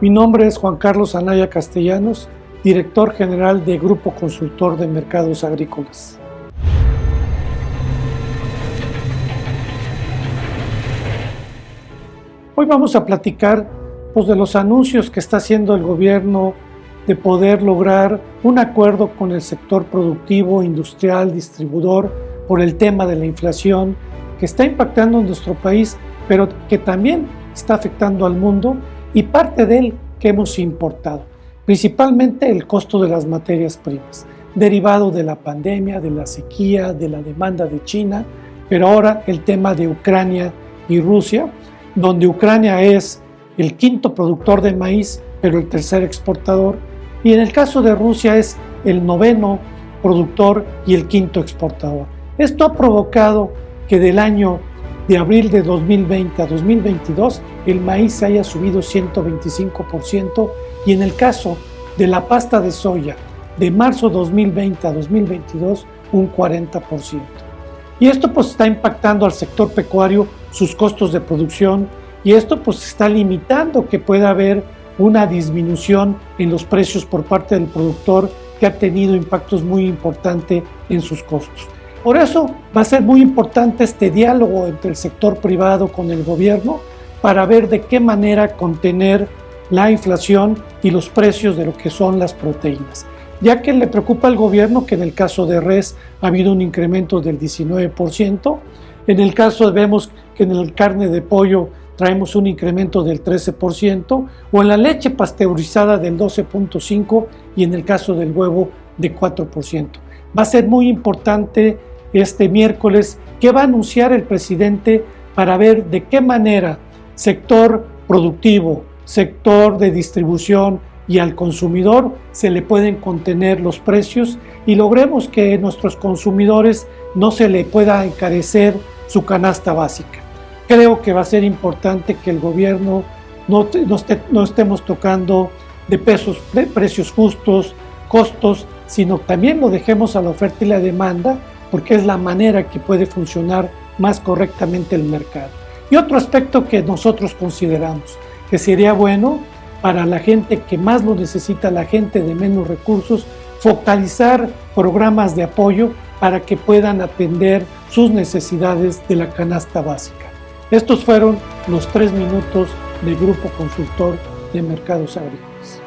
Mi nombre es Juan Carlos Anaya Castellanos, director general de Grupo Consultor de Mercados Agrícolas. Hoy vamos a platicar pues, de los anuncios que está haciendo el gobierno de poder lograr un acuerdo con el sector productivo, industrial, distribuidor por el tema de la inflación que está impactando en nuestro país, pero que también está afectando al mundo y parte de él que hemos importado, principalmente el costo de las materias primas, derivado de la pandemia, de la sequía, de la demanda de China, pero ahora el tema de Ucrania y Rusia, donde Ucrania es el quinto productor de maíz, pero el tercer exportador, y en el caso de Rusia es el noveno productor y el quinto exportador. Esto ha provocado que del año de abril de 2020 a 2022 el maíz haya subido 125% y en el caso de la pasta de soya de marzo 2020 a 2022 un 40%. Y esto pues está impactando al sector pecuario sus costos de producción y esto pues está limitando que pueda haber una disminución en los precios por parte del productor que ha tenido impactos muy importantes en sus costos. Por eso va a ser muy importante este diálogo entre el sector privado con el gobierno para ver de qué manera contener la inflación y los precios de lo que son las proteínas, ya que le preocupa al gobierno que en el caso de res ha habido un incremento del 19%, en el caso vemos que en el carne de pollo traemos un incremento del 13%, o en la leche pasteurizada del 12.5% y en el caso del huevo de 4%. Va a ser muy importante este miércoles qué va a anunciar el presidente para ver de qué manera sector productivo, sector de distribución y al consumidor se le pueden contener los precios y logremos que nuestros consumidores no se le pueda encarecer su canasta básica. Creo que va a ser importante que el gobierno no, no, estemos tocando de pesos, de precios justos, costos, sino también lo dejemos a la oferta y la demanda porque es la manera que puede funcionar más correctamente el mercado. Y otro aspecto que nosotros consideramos que sería bueno para la gente que más lo necesita, la gente de menos recursos, focalizar programas de apoyo para que puedan atender sus necesidades de la canasta básica. Estos fueron los tres minutos del Grupo Consultor de Mercados Agrícolas.